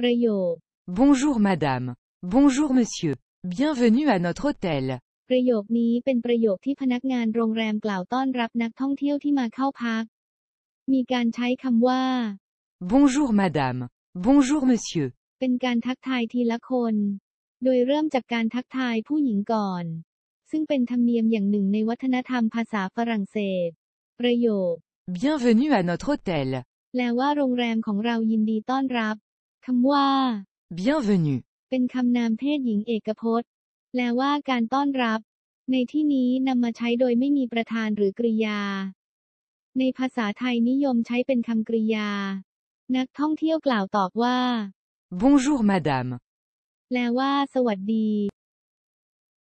ประโยค Bonjour madame. Bonjour monsieur. Bienvenue à notre hôtel. ประโยคนี้เป็นประโยคที่พนักงานโรงแรมกล่าวต้อนรับนักท่องเที่ยวที่มาเข้าพัก มีการใช้คำว่า Bonjour madame. Bonjour monsieur. เป็นการทักทายทีละคน โดยเริ่มจากการทักทายผู้หญิงก่อน ซึ่งเป็นธรรมเนียมอย่างหนึ่งในวัฒนธรรมภาษาฝรั่งเศส ประโยค Bienvenue à notre hôtel. แปลว่าโรงแรมของเรายินดีต้อนรับ คำว่า Bienvenue. เป็นคำนามเพศหญิงเอกพจน์ แปลว่าการต้อนรับ ในที่นี้นำมาใช้โดยไม่มีประธานหรือกริยา ในภาษาไทยนิยมใช้เป็นคำกริยา นักท่องเที่ยวกล่าวตอบว่า Bonjour madame. แปลว่า สวัสดี